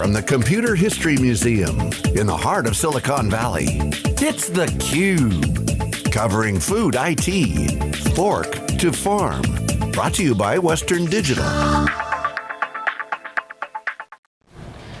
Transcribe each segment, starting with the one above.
from the Computer History Museum in the heart of Silicon Valley. It's theCUBE, covering food IT, fork to farm. Brought to you by Western Digital.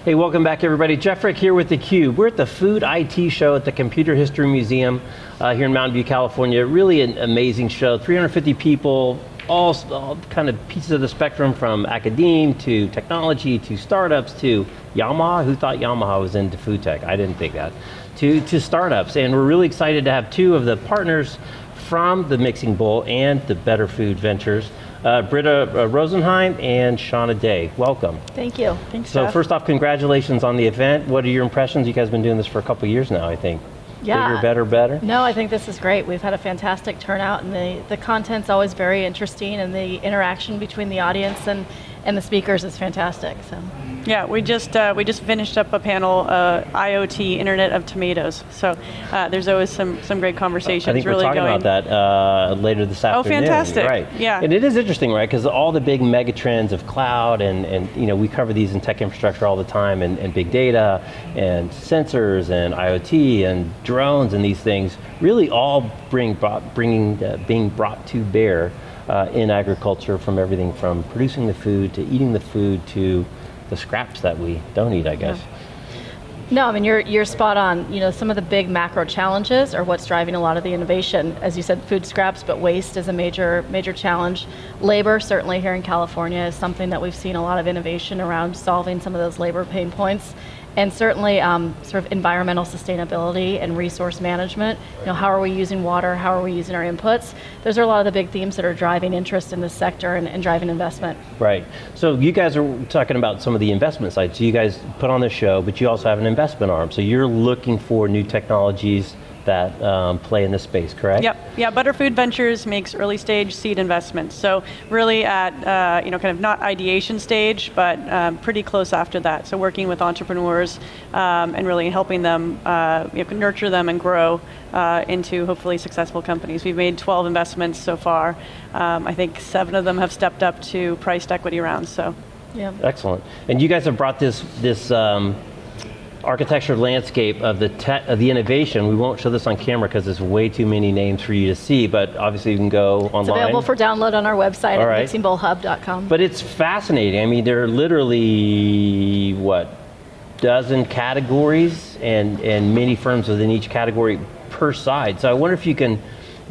Hey, welcome back everybody. Jeff Frick here with theCUBE. We're at the Food IT show at the Computer History Museum uh, here in Mountain View, California. Really an amazing show, 350 people, all, all, kind of pieces of the spectrum from academe to technology to startups to Yamaha. Who thought Yamaha was into food tech? I didn't think that. To, to startups, and we're really excited to have two of the partners from the Mixing Bowl and the Better Food Ventures. Uh, Brita uh, Rosenheim and Shauna Day, welcome. Thank you. Thanks, So Jeff. first off, congratulations on the event. What are your impressions? You guys have been doing this for a couple years now, I think. Yeah. Bigger, better, better? No, I think this is great. We've had a fantastic turnout and the, the content's always very interesting and the interaction between the audience and, and the speakers is fantastic, so. Yeah, we just uh, we just finished up a panel, uh, IoT, Internet of Tomatoes. So uh, there's always some some great conversations. I think really we're talking going. about that uh, later this afternoon. Oh, fantastic. Right. Yeah. And it is interesting, right? Because all the big mega trends of cloud and, and you know, we cover these in tech infrastructure all the time and, and big data and sensors and IoT and drones and these things really all bring brought, bringing, uh, being brought to bear uh, in agriculture from everything from producing the food to eating the food to the scraps that we don't eat, I guess. No, I mean, you're, you're spot on. You know, some of the big macro challenges are what's driving a lot of the innovation. As you said, food scraps, but waste is a major, major challenge. Labor, certainly here in California, is something that we've seen a lot of innovation around solving some of those labor pain points. And certainly um, sort of environmental sustainability and resource management. You know, how are we using water? How are we using our inputs? Those are a lot of the big themes that are driving interest in this sector and, and driving investment. Right. So you guys are talking about some of the investment side. So you guys put on the show, but you also have an investment arm. So you're looking for new technologies that um, play in this space, correct? Yep, yeah, Better Food Ventures makes early stage seed investments. So really at, uh, you know, kind of not ideation stage, but um, pretty close after that. So working with entrepreneurs um, and really helping them, uh, you know, nurture them and grow uh, into hopefully successful companies. We've made 12 investments so far. Um, I think seven of them have stepped up to priced equity rounds, so. Yeah. Excellent. And you guys have brought this, this um, architecture landscape of the, of the innovation. We won't show this on camera because there's way too many names for you to see, but obviously you can go online. It's available for download on our website All at right. mixingbowlhub.com. But it's fascinating. I mean, there are literally, what, dozen categories and, and many firms within each category per side. So I wonder if you can you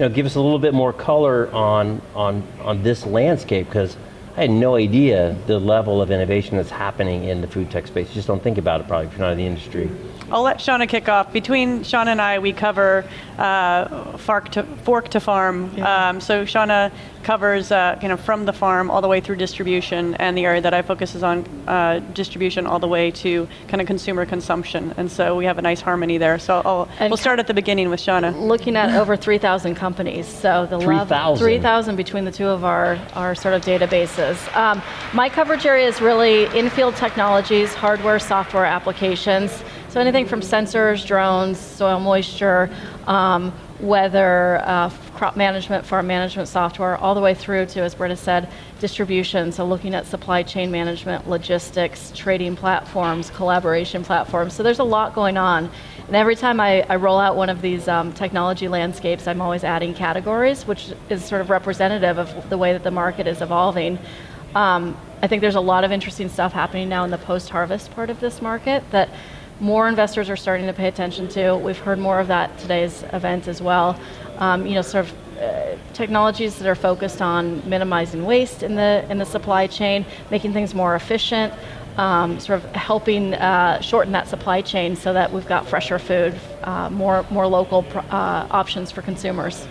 know, give us a little bit more color on, on, on this landscape, because I had no idea the level of innovation that's happening in the food tech space. You just don't think about it probably if you're not in the industry. I'll let Shauna kick off. Between Shauna and I, we cover uh, fork, to, fork to farm. Yeah. Um, so Shauna covers uh, kind of from the farm all the way through distribution, and the area that I focus is on uh, distribution all the way to kind of consumer consumption. And so we have a nice harmony there. So I'll, we'll start at the beginning with Shauna. looking at over 3,000 companies. So the 3,000? 3,000 between the two of our, our sort of databases. Um, my coverage area is really in-field technologies, hardware, software applications. So anything from sensors, drones, soil moisture, um, weather, uh, crop management, farm management software, all the way through to, as Brita said, distribution. So looking at supply chain management, logistics, trading platforms, collaboration platforms. So there's a lot going on. And every time I, I roll out one of these um, technology landscapes, I'm always adding categories, which is sort of representative of the way that the market is evolving. Um, I think there's a lot of interesting stuff happening now in the post-harvest part of this market that more investors are starting to pay attention to. We've heard more of that today's event as well. Um, you know, sort of uh, technologies that are focused on minimizing waste in the in the supply chain, making things more efficient, um, sort of helping uh, shorten that supply chain so that we've got fresher food, uh, more more local uh, options for consumers.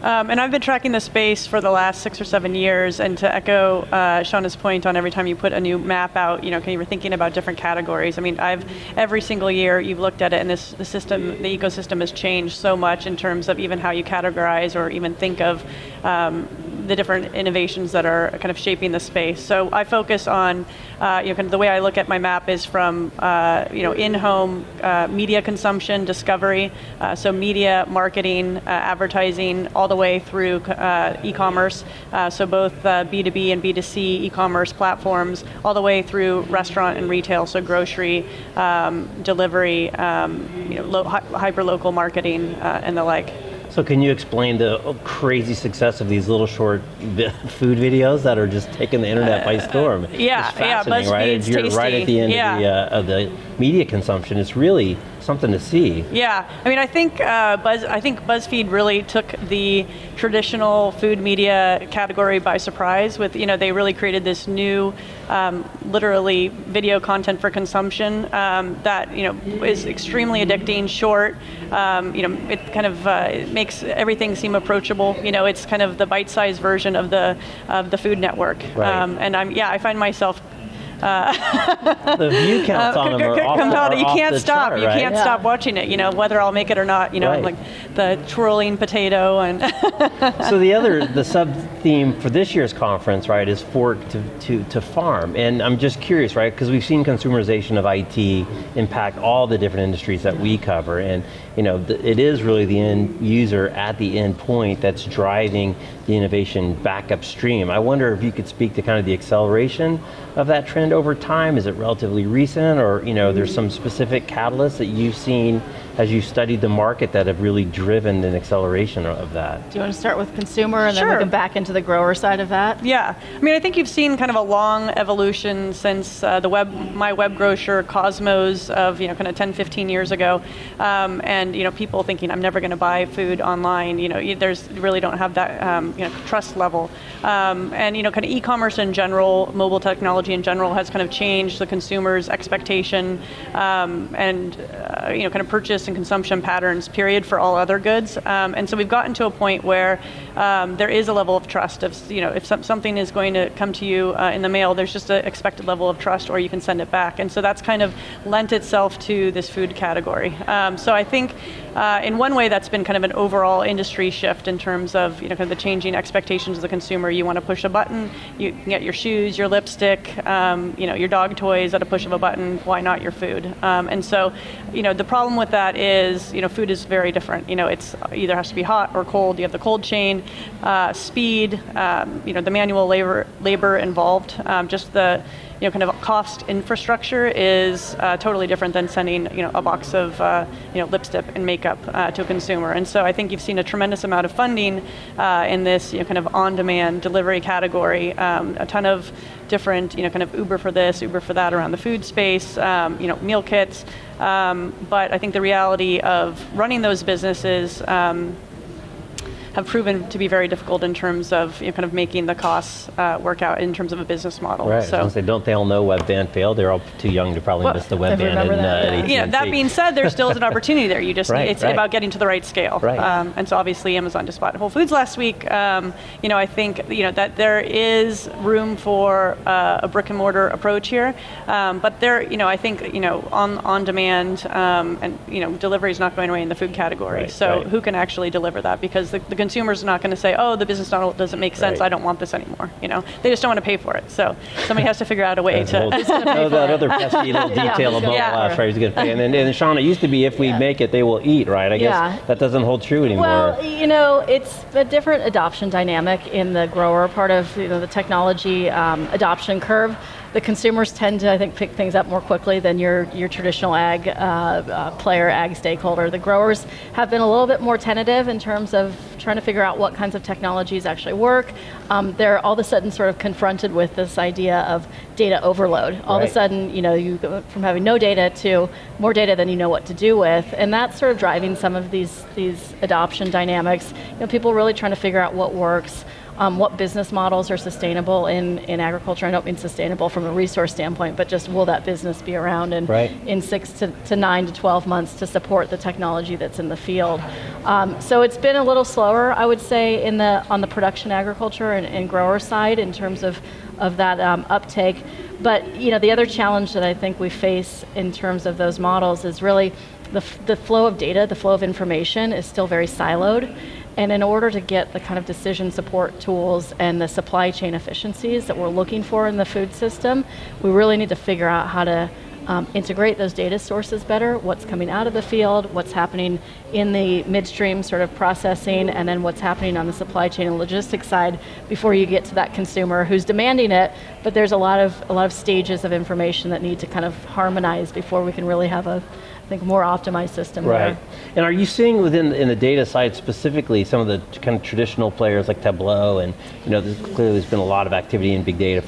Um, and I've been tracking the space for the last six or seven years, and to echo uh, Shauna's point on every time you put a new map out, you know, you were thinking about different categories. I mean, I've every single year you've looked at it, and this the system, the ecosystem has changed so much in terms of even how you categorize or even think of um, the different innovations that are kind of shaping the space. So I focus on, uh, you know, kind of the way I look at my map is from, uh, you know, in-home uh, media consumption, discovery, uh, so media, marketing, uh, advertising, all the way through uh, e-commerce, so both B2B and B2C e-commerce platforms, all the way through restaurant and retail, so grocery, um, delivery, um, you know, hyper-local marketing, and the like. So can you explain the crazy success of these little short food videos that are just taking the internet by storm? Uh, yeah, yeah, BuzzFeed's right? You're tasty. right at the end yeah. of, the, uh, of the media consumption. It's really something to see. Yeah, I mean, I think uh, Buzz, I think BuzzFeed really took the traditional food media category by surprise. With you know, they really created this new, um, literally video content for consumption um, that you know is extremely addicting, short. Um, you know, it kind of uh, it makes everything seem approachable. You know, it's kind of the bite-sized version of the of the Food Network. Right. Um, and I'm yeah, I find myself uh, the view counts uh, on them are off, are You can't stop. Chart, you right? can't yeah. stop watching it. You know whether I'll make it or not. You know, right. like the twirling potato and. so the other the sub theme for this year's conference, right, is fork to to, to farm, and I'm just curious, right, because we've seen consumerization of IT impact all the different industries that we cover, and you know the, it is really the end user at the end point that's driving the innovation back upstream. I wonder if you could speak to kind of the acceleration of that trend over time? Is it relatively recent or you know, there's some specific catalyst that you've seen as you studied the market that have really driven an acceleration of that? Do you want to start with consumer and sure. then we can back into the grower side of that? Yeah, I mean, I think you've seen kind of a long evolution since uh, the web, my web grocer Cosmos of you know kind of 10, 15 years ago, um, and you know people thinking I'm never going to buy food online. You know, there's you really don't have that um, you know trust level, um, and you know kind of e-commerce in general, mobile technology in general has kind of changed the consumer's expectation um, and uh, you know kind of purchase and consumption patterns, period, for all other goods. Um, and so we've gotten to a point where um, there is a level of trust. Of you know, if some, something is going to come to you uh, in the mail, there's just an expected level of trust, or you can send it back. And so that's kind of lent itself to this food category. Um, so I think, uh, in one way, that's been kind of an overall industry shift in terms of you know kind of the changing expectations of the consumer. You want to push a button, you can get your shoes, your lipstick, um, you know, your dog toys at a push of a button. Why not your food? Um, and so, you know, the problem with that is, you know, food is very different. You know, it's either has to be hot or cold. You have the cold chain, uh, speed, um, you know, the manual labor labor involved, um, just the you know, kind of cost infrastructure is uh, totally different than sending, you know, a box of, uh, you know, lipstick and makeup uh, to a consumer. And so I think you've seen a tremendous amount of funding uh, in this, you know, kind of on-demand delivery category. Um, a ton of different, you know, kind of Uber for this, Uber for that around the food space, um, you know, meal kits. Um, but I think the reality of running those businesses um, have proven to be very difficult in terms of you know, kind of making the costs uh, work out in terms of a business model. Right. So, say, don't they all know Webvan failed? They're all too young to probably well, miss the Webvan. And, uh, yeah. that being said, there still is an opportunity there. You just right, it's right. about getting to the right scale. Right. Um, and so obviously Amazon just bought Whole Foods last week. Um, you know, I think you know that there is room for uh, a brick and mortar approach here, um, but there, you know, I think you know on on demand um, and you know delivery is not going away in the food category. Right, so who can actually deliver that? Because the, the consumer is not going to say, oh, the business model doesn't make sense. Right. I don't want this anymore. You know, they just don't want to pay for it. So somebody has to figure out a way to. No, that other pesky little detail who's about gonna last, right? Who's going to pay? And then, and Sean, it used to be if we Yeah. make it, they will eat, right? I guess Yeah. that doesn't hold true anymore. Well, you know, it's a different adoption dynamic in the grower part of you know, the technology um, adoption curve. The consumers tend to, I think, pick things up more quickly than your, your traditional ag uh, uh, player, ag stakeholder. The growers have been a little bit more tentative in terms of trying to figure out what kinds of technologies actually work. Um, they're all of a sudden sort of confronted with this idea of data overload. All Right. of a sudden, you know, you go from having no data to more data than you know what to do with, and that's sort of driving some of these these adoption dynamics. You know, people really trying to figure out what works. Um, what business models are sustainable in, in agriculture? I don't mean sustainable from a resource standpoint, but just will that business be around in, Right. in six to, to nine to 12 months to support the technology that's in the field? Um, so it's been a little slower, I would say, in the, on the production agriculture and, and grower side in terms of, of that um, uptake. But you know, the other challenge that I think we face in terms of those models is really the, f- the flow of data, the flow of information is still very siloed. And in order to get the kind of decision support tools and the supply chain efficiencies that we're looking for in the food system, we really need to figure out how to um, integrate those data sources better, what's coming out of the field, what's happening in the midstream sort of processing, and then what's happening on the supply chain and logistics side before you get to that consumer who's demanding it, but there's a lot of, a lot of stages of information that need to kind of harmonize before we can really have a, I think, more optimized system Right. there. And are you seeing within in the data side specifically some of the kind of traditional players like Tableau and you know there's, clearly there's been a lot of activity in big data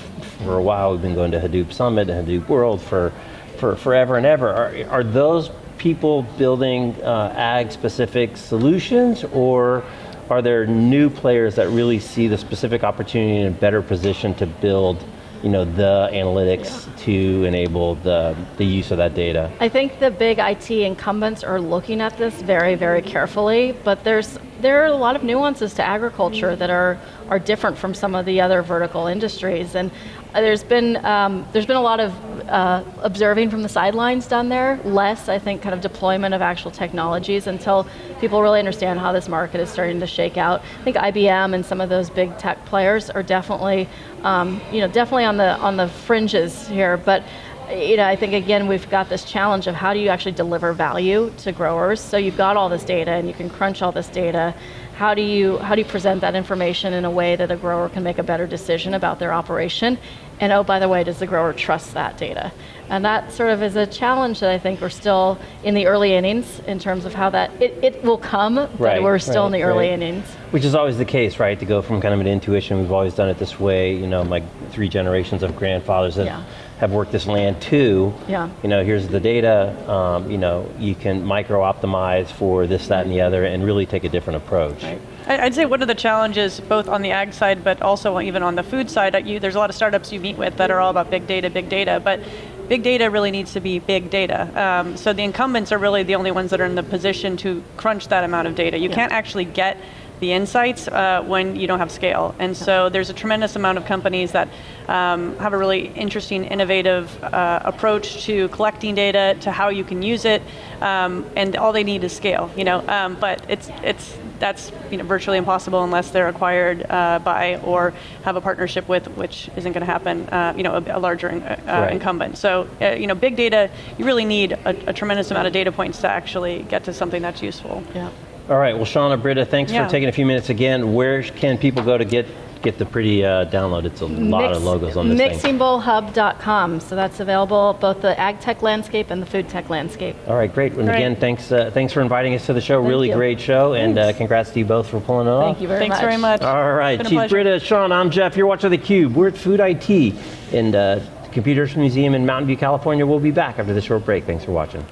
for a while. We've been going to Hadoop Summit and Hadoop World for for forever and ever. Are, are those people building uh, ag specific solutions or are there new players that really see the specific opportunity and a better position to build you know, the analytics to enable the, the use of that data? I think the big IT incumbents are looking at this very, very carefully, but there's there are a lot of nuances to agriculture that are are different from some of the other vertical industries, and there's been um, there's been a lot of uh, observing from the sidelines done there. Less, I think, kind of deployment of actual technologies until people really understand how this market is starting to shake out. I think IBM and some of those big tech players are definitely, um, you know, definitely on the on the fringes here, but you know, I think again we've got this challenge of how do you actually deliver value to growers. So you've got all this data and you can crunch all this data. How do you how do you present that information in a way that a grower can make a better decision about their operation? And oh, by the way, does the grower trust that data? And that sort of is a challenge that I think we're still in the early innings in terms of how that it, it will come, but Right, we're still in the early right. innings. Which is always the case, right? To go from kind of an intuition, we've always done it this way. You know, my three generations of grandfathers that Yeah. Have worked this land too. Yeah. You know, here's the data. Um, you know, you can micro optimize for this, that, and the other, and really take a different approach. I- I'd say one of the challenges, both on the ag side, but also even on the food side, you, there's a lot of startups you meet with that are all about big data, big data, but big data really needs to be big data. Um, so the incumbents are really the only ones that are in the position to crunch that amount of data. You Yeah. can't actually get the insights uh, when you don't have scale. And so there's a tremendous amount of companies that um, have a really interesting, innovative uh, approach to collecting data, to how you can use it, um, and all they need is scale. You know, um, but it's it's that's you know virtually impossible unless they're acquired uh, by or have a partnership with, which isn't going to happen. Uh, you know, a, a larger uh, Right. incumbent. So uh, you know, big data, you really need a, a tremendous amount of data points to actually get to something that's useful. Yeah. All right. Well, Shauna, Brita, thanks Yeah. for taking a few minutes again. Where can people go to get get the pretty uh, download? It's a lot of logos on this thing. Mixingbowlhub.com. So that's available both the ag tech landscape and the food tech landscape. All right, great. And Great. again, thanks uh, thanks for inviting us to the show. really you. great show, and uh, congrats to you both for pulling it off. Thank you very Thanks much. Thanks very much. All right, Been Chief. Brita, Sean, I'm Jeff. You're watching theCUBE. We're at Food IT in uh, Computers Museum in Mountain View, California. We'll be back after this short break. Thanks for watching.